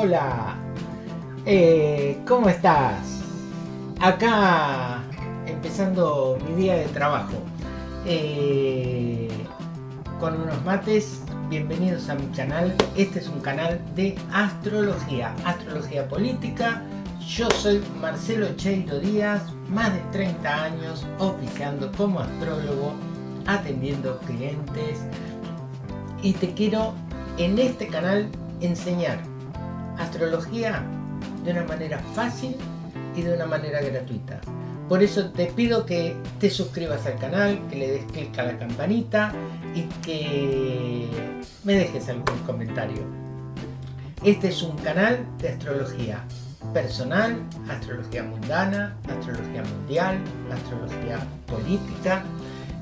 hola. Eh, ¿Cómo estás? Acá empezando mi día de trabajo. Eh, con unos mates, bienvenidos a mi canal. Este es un canal de astrología, astrología política. Yo soy Marcelo Cheiro Díaz, más de 30 años oficiando como astrólogo, atendiendo clientes. Y te quiero en este canal enseñar astrología de una manera fácil y de una manera gratuita. Por eso te pido que te suscribas al canal, que le des clic a la campanita y que me dejes algún comentario. Este es un canal de astrología personal, astrología mundana, astrología mundial, astrología política.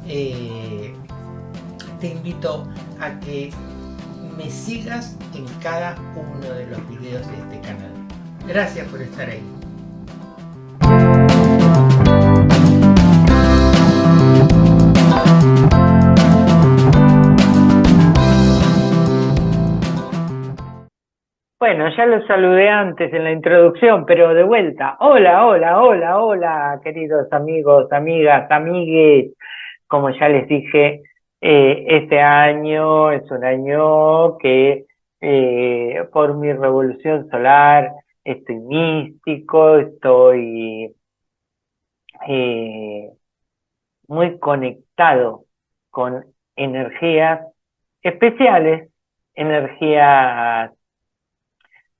Eh, te invito a que me sigas en cada uno de los videos de este canal. Gracias por estar ahí. Bueno, ya lo saludé antes en la introducción, pero de vuelta. Hola, hola, hola, hola, queridos amigos, amigas, amigues. Como ya les dije, eh, este año es un año que eh, por mi revolución solar estoy místico, estoy eh, muy conectado con energías especiales, energías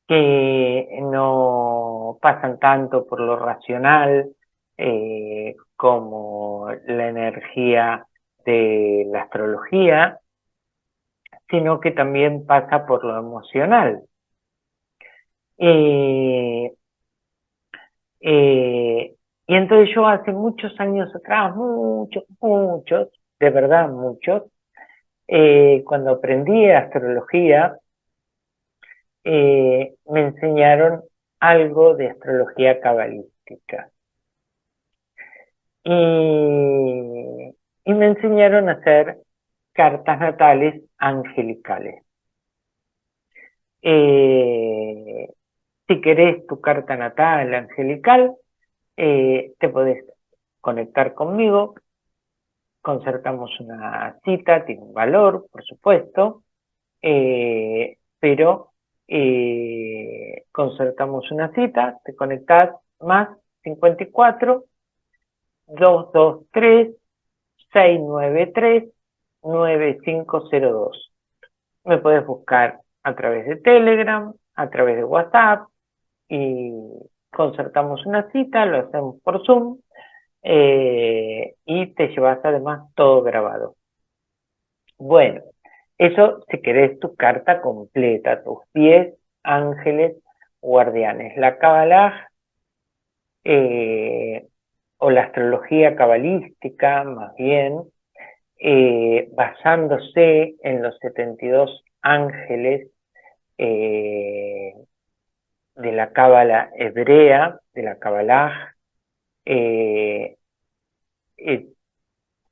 que no pasan tanto por lo racional como la energía de la astrología, sino que también pasa por lo emocional. Eh, eh, y entonces yo hace muchos años atrás, muchos, muchos, de verdad muchos, eh, cuando aprendí astrología, me enseñaron algo de astrología cabalística. Y y me enseñaron a hacer cartas natales angelicales. Eh, si querés tu carta natal angelical, eh, te podés conectar conmigo, concertamos una cita, tiene un valor, por supuesto, eh, pero concertamos una cita, te conectás más 54 223 693-9502. Me puedes buscar a través de Telegram, a través de WhatsApp y concertamos una cita, lo hacemos por Zoom eh, y te llevas además todo grabado. Bueno, eso si querés tu carta completa, tus 10 ángeles guardianes. La Kabbalah eh, o la astrología cabalística, más bien, eh, basándose en los 72 ángeles eh, de la cábala hebrea, de la cábala, eh,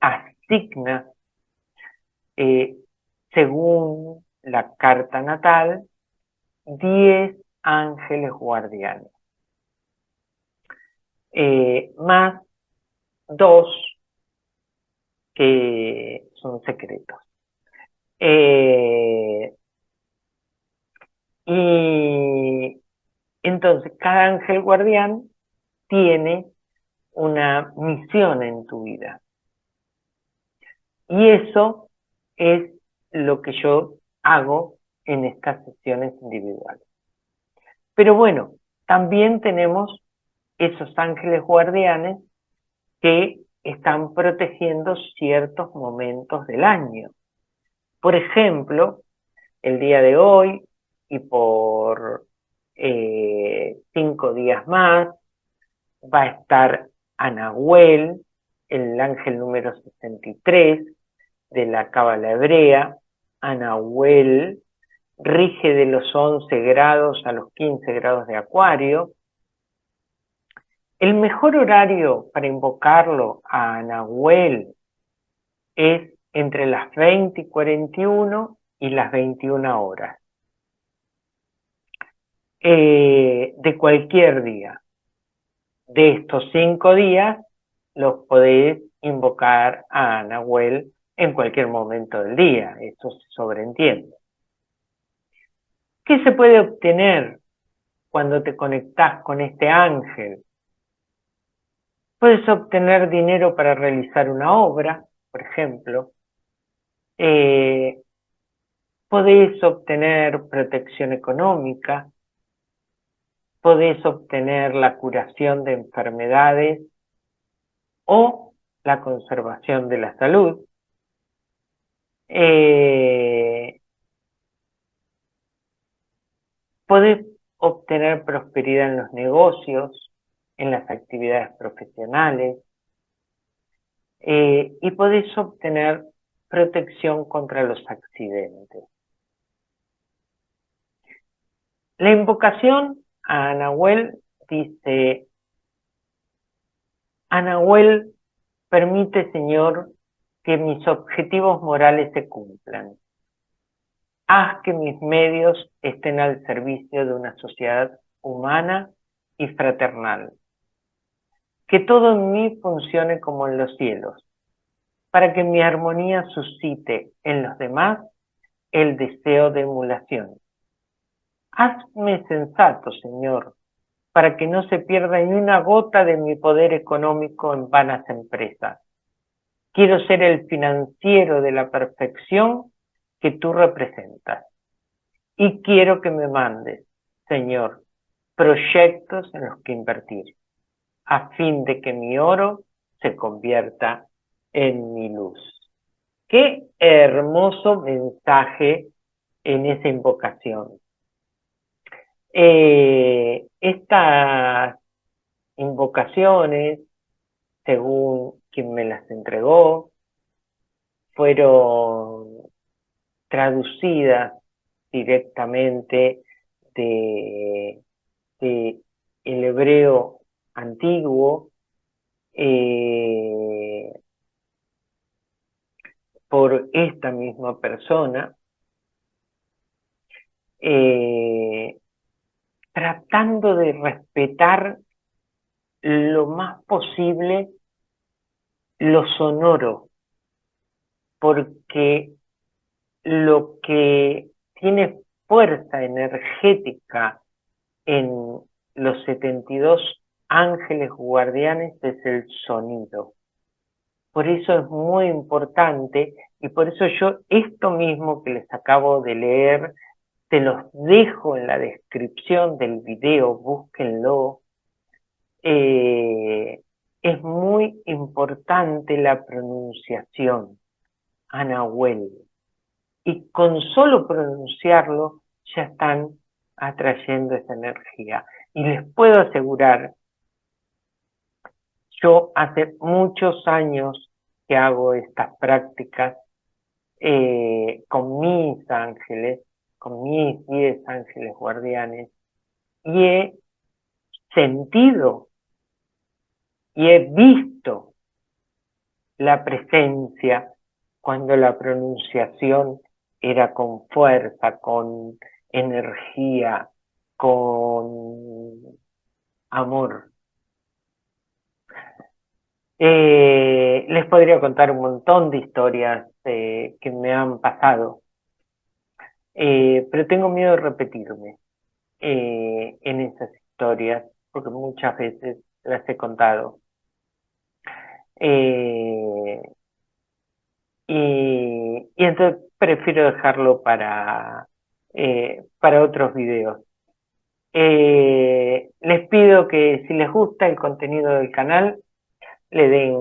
asigna, según la carta natal, 10 ángeles guardianes. Eh, más dos que son secretos. Eh, y entonces cada ángel guardián tiene una misión en tu vida. Y eso es lo que yo hago en estas sesiones individuales. Pero bueno, también tenemos esos ángeles guardianes que están protegiendo ciertos momentos del año. Por ejemplo, el día de hoy y por eh, cinco días más va a estar Anahuel, el ángel número 63 de la Cábala Hebrea. Anahuel rige de los 11 grados a los 15 grados de Acuario, el mejor horario para invocarlo a Nahuel es entre las 20 y 41 y las 21 horas. eh, de cualquier día. De estos cinco días los podéis invocar a Nahuel en cualquier momento del día, eso se sobreentiende. ¿Qué se puede obtener cuando te conectas con este ángel? Puedes obtener dinero para realizar una obra, por ejemplo. Eh, podéis obtener protección económica. Podéis obtener la curación de enfermedades o la conservación de la salud. Eh, obtener prosperidad en los negocios, en las actividades profesionales, eh, y podéis obtener protección contra los accidentes. La invocación a Anahuel dice, Anahuel permite, Señor, que mis objetivos morales se cumplan. Haz que mis medios estén al servicio de una sociedad humana y fraternal. Que todo en mí funcione como en los cielos, para que mi armonía suscite en los demás el deseo de emulación. Hazme sensato, Señor, para que no se pierda ni una gota de mi poder económico en vanas empresas. Quiero ser el financiero de la perfección que tú representas. Y quiero que me mandes, Señor, proyectos en los que invertir, a fin de que mi oro se convierta en mi luz. Qué hermoso mensaje en esa invocación. Eh, estas invocaciones, según quien me las entregó, fueron traducidas directamente de, el hebreo antiguo eh, por esta misma persona eh, tratando de respetar lo más posible lo sonoro, porque lo que tiene fuerza energética en los 72 ángeles guardianes es el sonido. Por eso es muy importante y por eso yo esto mismo que les acabo de leer te los dejo en la descripción del video, búsquenlo. Eh, es muy importante la pronunciación, Anahuel. Y con solo pronunciarlo ya están atrayendo esa energía. Y les puedo asegurar, yo hace muchos años que hago estas prácticas eh, con mis ángeles con mis diez ángeles guardianes y he sentido y he visto la presencia cuando la pronunciación era con fuerza, con energía, con amor. Eh, les podría contar un montón de historias eh, que me han pasado eh, pero tengo miedo de repetirme en esas historias, porque muchas veces las he contado. Y, entonces prefiero dejarlo para, para otros videos. les pido que si les gusta el contenido del canal, le den,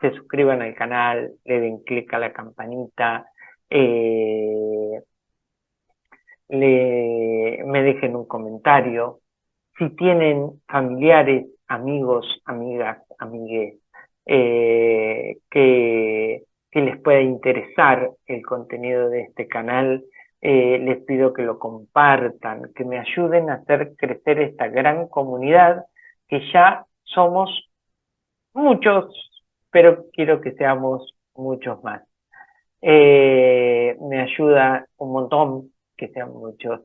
se suscriban al canal, le den clic a la campanita, eh, le, me dejen un comentario. Si tienen familiares, amigos, amigas, amigues, eh, que, les pueda interesar el contenido de este canal, eh, les pido que lo compartan, que me ayuden a hacer crecer esta gran comunidad que ya somos muchos, pero quiero que seamos muchos más. Eh, me ayuda un montón que sean muchos,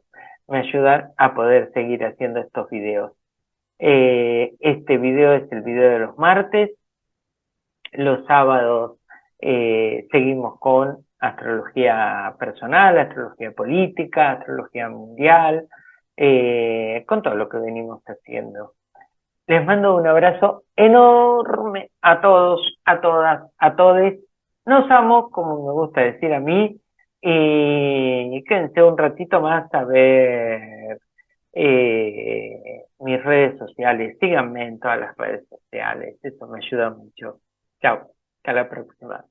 me ayudan a poder seguir haciendo estos videos. Eh, este video es el video de los martes. Los sábados eh, seguimos con astrología personal, astrología política, astrología mundial, eh, con todo lo que venimos haciendo. Les mando un abrazo enorme a todos, a todas, a todos. Nos amo, como me gusta decir a mí, y quédense un ratito más a ver eh, mis redes sociales. Síganme en todas las redes sociales, eso me ayuda mucho. Chao, hasta la próxima.